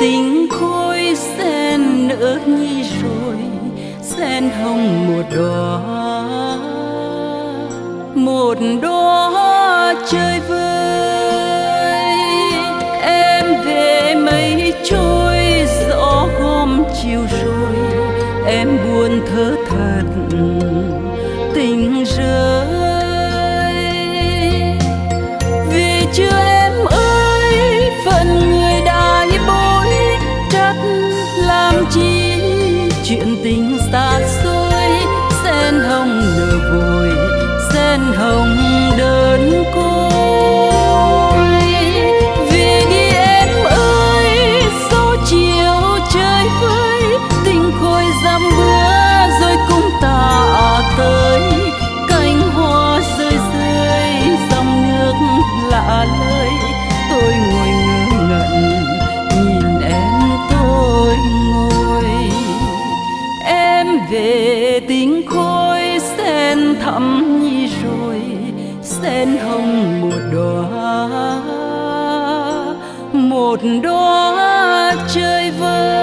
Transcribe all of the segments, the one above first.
tình khôi sen nỡ nhi rồi sen hồng một đóa một đóa chơi vơi. Em về mây trôi, gió gom chiều rồi em buồn thơ thật tình rơi. xa xôi sen hồng nở vội sen hồng đời một đóa chơi vơi.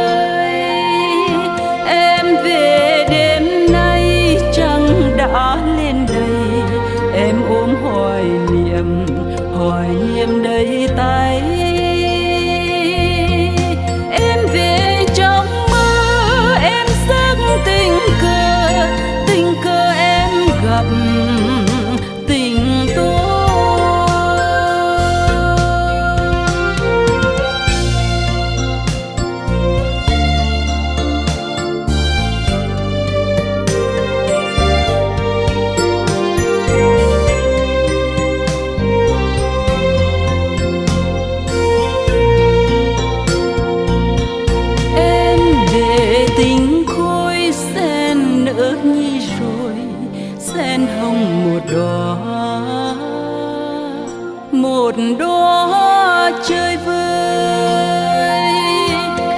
một đóa chơi vơi,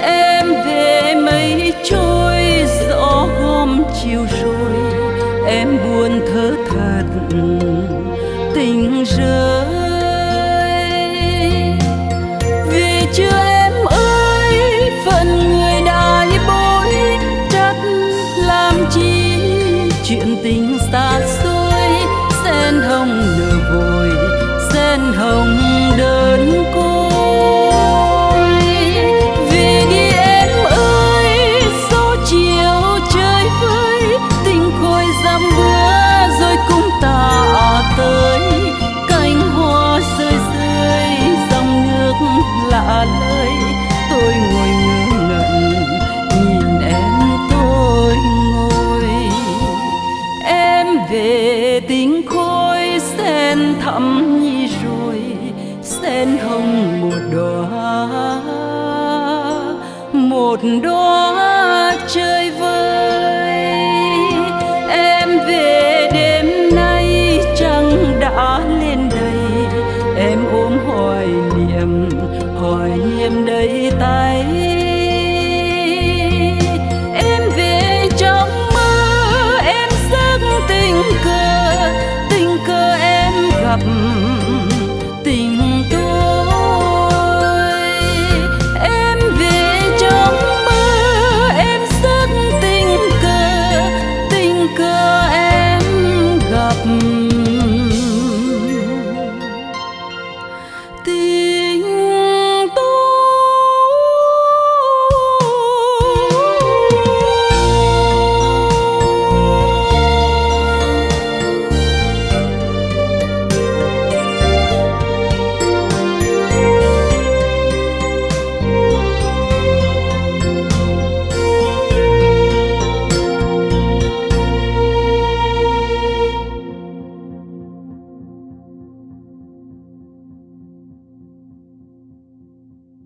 em về mây trôi, gió hôm chiều rồi, em buồn thơ thật tình rơi. một đóa chơi vơi